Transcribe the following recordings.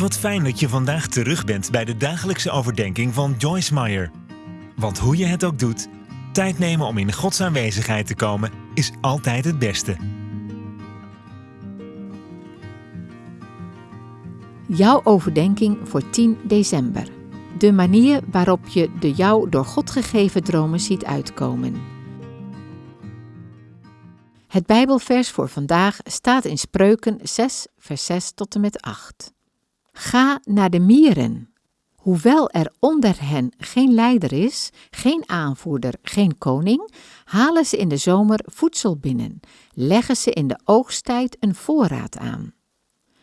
Wat fijn dat je vandaag terug bent bij de dagelijkse overdenking van Joyce Meyer. Want hoe je het ook doet, tijd nemen om in Gods aanwezigheid te komen is altijd het beste. Jouw overdenking voor 10 december. De manier waarop je de jou door God gegeven dromen ziet uitkomen. Het Bijbelvers voor vandaag staat in Spreuken 6, vers 6 tot en met 8. Ga naar de mieren. Hoewel er onder hen geen leider is, geen aanvoerder, geen koning, halen ze in de zomer voedsel binnen, leggen ze in de oogsttijd een voorraad aan.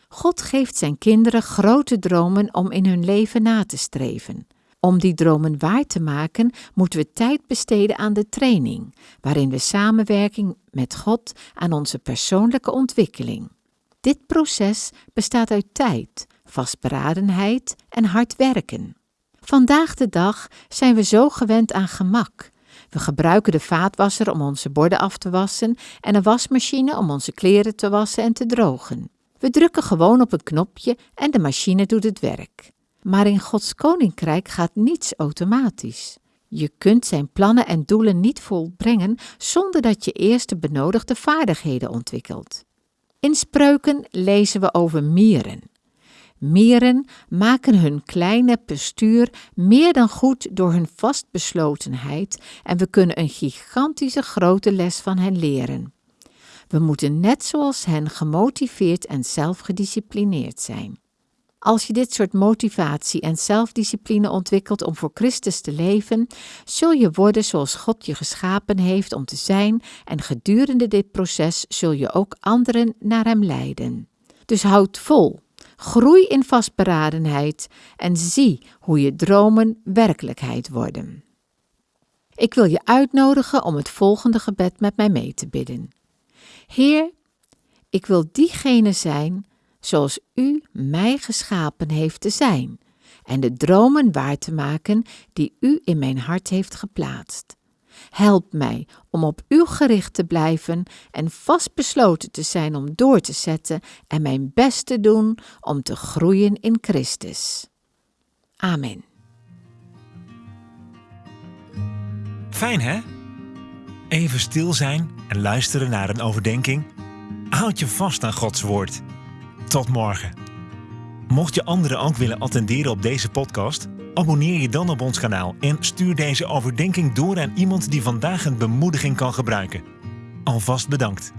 God geeft zijn kinderen grote dromen om in hun leven na te streven. Om die dromen waar te maken, moeten we tijd besteden aan de training, waarin we samenwerking met God aan onze persoonlijke ontwikkeling. Dit proces bestaat uit tijd, vastberadenheid en hard werken. Vandaag de dag zijn we zo gewend aan gemak. We gebruiken de vaatwasser om onze borden af te wassen en een wasmachine om onze kleren te wassen en te drogen. We drukken gewoon op een knopje en de machine doet het werk. Maar in Gods koninkrijk gaat niets automatisch. Je kunt zijn plannen en doelen niet volbrengen zonder dat je eerst de benodigde vaardigheden ontwikkelt. In spreuken lezen we over mieren. Mieren maken hun kleine postuur meer dan goed door hun vastbeslotenheid en we kunnen een gigantische grote les van hen leren. We moeten net zoals hen gemotiveerd en zelfgedisciplineerd zijn. Als je dit soort motivatie en zelfdiscipline ontwikkelt om voor Christus te leven, zul je worden zoals God je geschapen heeft om te zijn en gedurende dit proces zul je ook anderen naar Hem leiden. Dus houd vol, groei in vastberadenheid en zie hoe je dromen werkelijkheid worden. Ik wil je uitnodigen om het volgende gebed met mij mee te bidden. Heer, ik wil diegene zijn zoals U mij geschapen heeft te zijn en de dromen waar te maken die U in mijn hart heeft geplaatst. Help mij om op U gericht te blijven en vastbesloten te zijn om door te zetten en mijn best te doen om te groeien in Christus. Amen. Fijn hè? Even stil zijn en luisteren naar een overdenking. Houd je vast aan Gods woord. Tot morgen. Mocht je anderen ook willen attenderen op deze podcast, abonneer je dan op ons kanaal en stuur deze overdenking door aan iemand die vandaag een bemoediging kan gebruiken. Alvast bedankt.